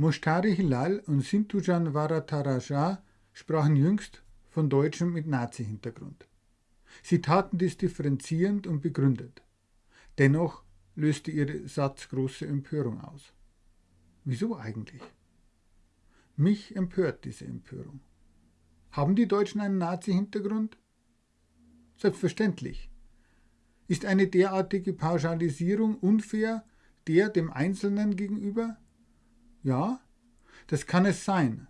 Moshtari Hilal und Sintujan Varataraja sprachen jüngst von Deutschen mit Nazi-Hintergrund. Sie taten dies differenzierend und begründet. Dennoch löste ihr Satz große Empörung aus. Wieso eigentlich? Mich empört diese Empörung. Haben die Deutschen einen Nazi-Hintergrund? Selbstverständlich. Ist eine derartige Pauschalisierung unfair der dem Einzelnen gegenüber? Ja, das kann es sein.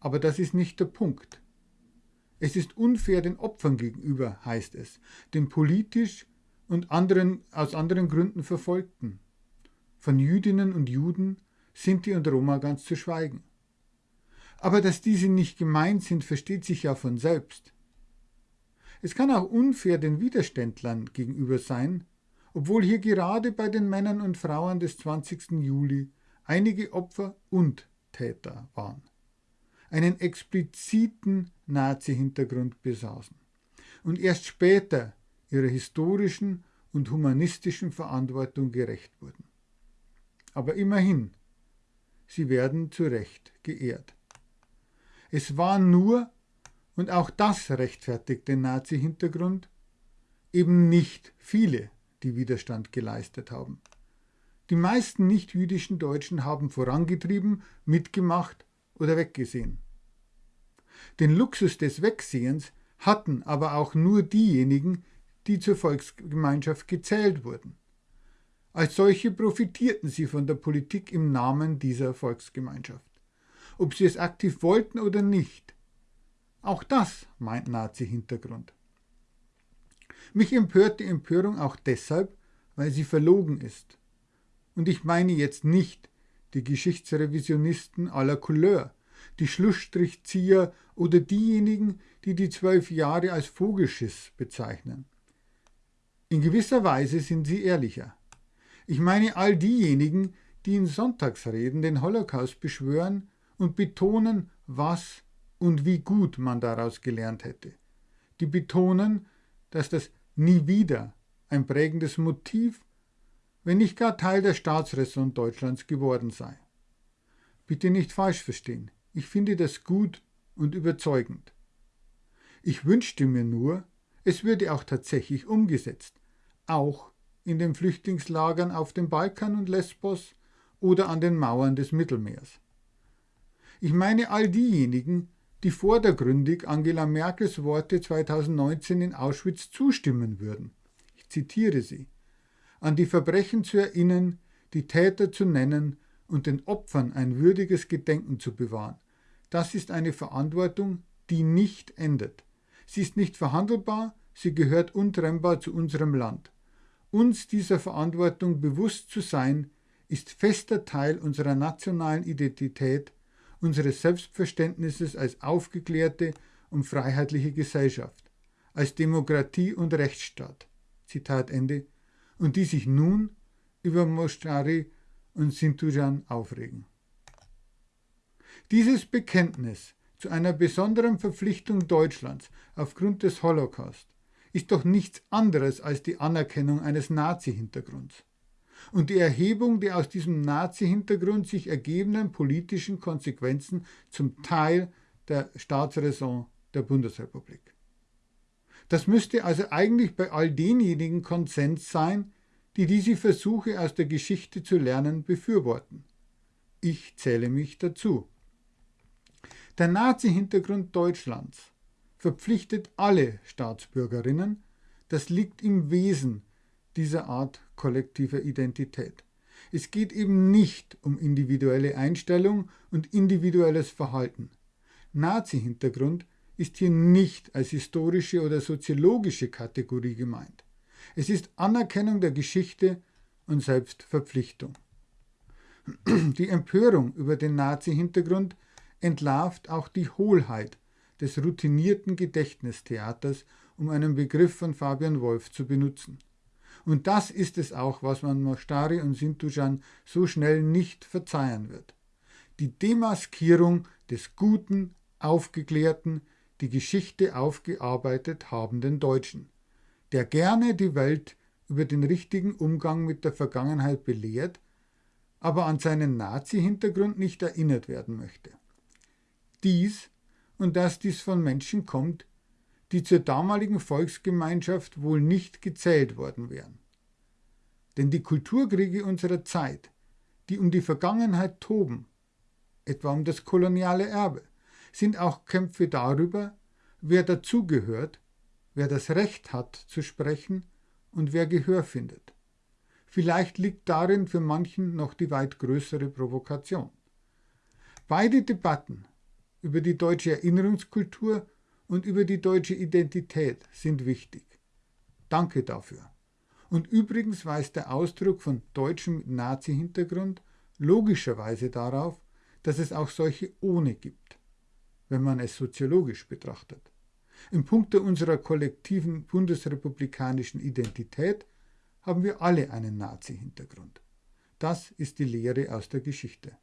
Aber das ist nicht der Punkt. Es ist unfair den Opfern gegenüber, heißt es, den politisch und anderen, aus anderen Gründen Verfolgten. Von Jüdinnen und Juden, Sinti und Roma ganz zu schweigen. Aber dass diese nicht gemeint sind, versteht sich ja von selbst. Es kann auch unfair den Widerständlern gegenüber sein, obwohl hier gerade bei den Männern und Frauen des 20. Juli einige Opfer und Täter waren, einen expliziten Nazi-Hintergrund besaßen und erst später ihrer historischen und humanistischen Verantwortung gerecht wurden. Aber immerhin, sie werden zu Recht geehrt. Es waren nur, und auch das rechtfertigt den Nazi-Hintergrund, eben nicht viele, die Widerstand geleistet haben. Die meisten nicht-jüdischen Deutschen haben vorangetrieben, mitgemacht oder weggesehen. Den Luxus des Wegsehens hatten aber auch nur diejenigen, die zur Volksgemeinschaft gezählt wurden. Als solche profitierten sie von der Politik im Namen dieser Volksgemeinschaft. Ob sie es aktiv wollten oder nicht. Auch das meint Nazi-Hintergrund. Mich empört die Empörung auch deshalb, weil sie verlogen ist. Und ich meine jetzt nicht die Geschichtsrevisionisten aller Couleur, die Schlussstrichzieher oder diejenigen, die die zwölf Jahre als Vogelschiss bezeichnen. In gewisser Weise sind sie ehrlicher. Ich meine all diejenigen, die in Sonntagsreden den Holocaust beschwören und betonen, was und wie gut man daraus gelernt hätte. Die betonen, dass das nie wieder ein prägendes Motiv, wenn nicht gar Teil der Staatsräson Deutschlands geworden sei. Bitte nicht falsch verstehen, ich finde das gut und überzeugend. Ich wünschte mir nur, es würde auch tatsächlich umgesetzt, auch in den Flüchtlingslagern auf dem Balkan und Lesbos oder an den Mauern des Mittelmeers. Ich meine all diejenigen, die vordergründig Angela Merkels Worte 2019 in Auschwitz zustimmen würden. Ich zitiere sie. An die Verbrechen zu erinnern, die Täter zu nennen und den Opfern ein würdiges Gedenken zu bewahren. Das ist eine Verantwortung, die nicht endet. Sie ist nicht verhandelbar, sie gehört untrennbar zu unserem Land. Uns dieser Verantwortung bewusst zu sein, ist fester Teil unserer nationalen Identität unseres Selbstverständnisses als aufgeklärte und freiheitliche Gesellschaft, als Demokratie und Rechtsstaat. Zitat Ende. Und die sich nun über Moschari und Sintujan aufregen. Dieses Bekenntnis zu einer besonderen Verpflichtung Deutschlands aufgrund des Holocaust ist doch nichts anderes als die Anerkennung eines Nazi-Hintergrunds und die Erhebung der aus diesem Nazi-Hintergrund sich ergebenden politischen Konsequenzen zum Teil der Staatsräson der Bundesrepublik. Das müsste also eigentlich bei all denjenigen Konsens sein, die diese Versuche aus der Geschichte zu lernen befürworten. Ich zähle mich dazu. Der Nazi-Hintergrund Deutschlands verpflichtet alle Staatsbürgerinnen, das liegt im Wesen dieser Art kollektiver Identität. Es geht eben nicht um individuelle Einstellung und individuelles Verhalten. Nazi-Hintergrund ist hier nicht als historische oder soziologische Kategorie gemeint. Es ist Anerkennung der Geschichte und Selbstverpflichtung. Die Empörung über den Nazi-Hintergrund entlarvt auch die Hohlheit des routinierten Gedächtnistheaters, um einen Begriff von Fabian Wolf zu benutzen. Und das ist es auch, was man Mostari und Sintujan so schnell nicht verzeihen wird. Die Demaskierung des guten, aufgeklärten, die Geschichte aufgearbeitet habenden Deutschen, der gerne die Welt über den richtigen Umgang mit der Vergangenheit belehrt, aber an seinen Nazi-Hintergrund nicht erinnert werden möchte. Dies und dass dies von Menschen kommt, die zur damaligen Volksgemeinschaft wohl nicht gezählt worden wären. Denn die Kulturkriege unserer Zeit, die um die Vergangenheit toben, etwa um das koloniale Erbe, sind auch Kämpfe darüber, wer dazugehört, wer das Recht hat zu sprechen und wer Gehör findet. Vielleicht liegt darin für manchen noch die weit größere Provokation. Beide Debatten über die deutsche Erinnerungskultur und über die deutsche Identität sind wichtig. Danke dafür. Und übrigens weist der Ausdruck von Deutschen mit Nazi-Hintergrund logischerweise darauf, dass es auch solche ohne gibt, wenn man es soziologisch betrachtet. Im Punkte unserer kollektiven bundesrepublikanischen Identität haben wir alle einen Nazi-Hintergrund. Das ist die Lehre aus der Geschichte.